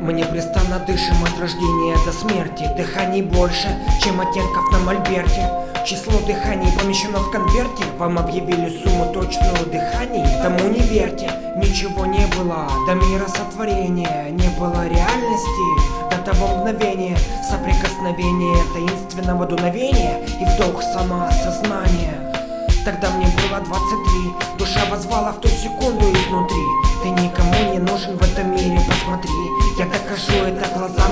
Мы непрестанно дышим от рождения до смерти. Дыханий больше, чем оттенков на мольберте. Число дыханий помещено в конверте. Вам объявили сумму точную дыханий Тому не верьте, ничего не было До мира сотворения Не было реальности До того мгновения. Соприкосновения таинственного дуновения И вдох самоосознания Тогда мне было 23 Душа возвала в ту секунду изнутри. Ты никому не нужен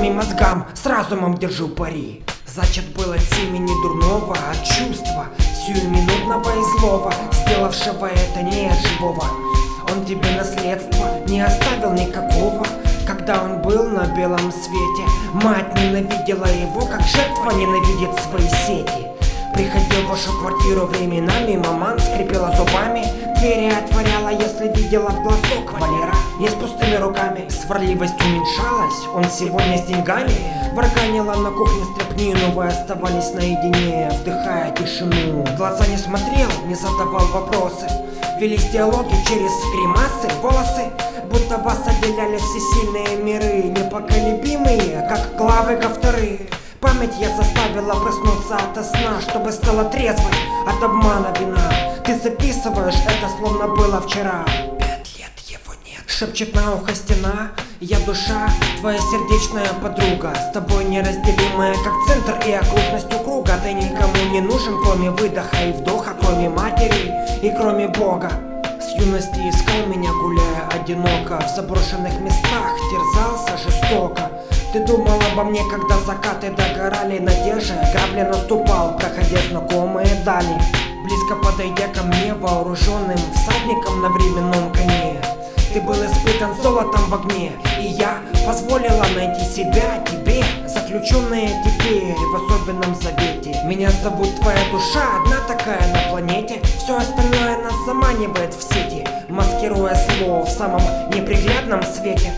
и мозгам С разумом держу пари. Зачат был от семени дурного, от чувства Сиюминутного и злого Сделавшего это не от живого. Он тебе наследство не оставил никакого. Когда он был на белом свете Мать ненавидела его, как жертва ненавидит свои сети Приходил в вашу квартиру временами. Маман скрипела зубами Двери отворяла, если видела в глазок Валера. Не с пустыми руками. Сварливость уменьшалась, он сегодня с деньгами. Варганила на кухне стряпни Но вы оставались наедине, вдыхая тишину. В глаза не смотрел, не задавал вопросы. Велись диалоги через гримасы, волосы. Будто вас отделяли все сильные миры Непоколебимые, как главы ковторы Память я заставила проснуться ото сна Чтобы стала трезвой от обмана вина. Ты записываешь это словно было вчера. Пять лет его нет Шепчет на ухо стена. Я душа, твоя сердечная подруга. С тобой неразделимая как центр и окружностью круга. Ты никому не нужен кроме выдоха и вдоха Кроме матери и кроме Бога. С юности искал меня, гуляя одиноко. В заброшенных местах терзался жестоко ты думал обо мне, когда закаты догорали Надежда, грабли наступал, проходя знакомые дали. Близко подойдя ко мне, вооруженным всадником на временном коне. Ты был испытан золотом в огне И я позволила найти себя тебе. Заключенная теперь в особенном завете. Меня зовут твоя душа, одна такая на планете. Все остальное нас заманивает в сети Маскируя слово в самом неприглядном свете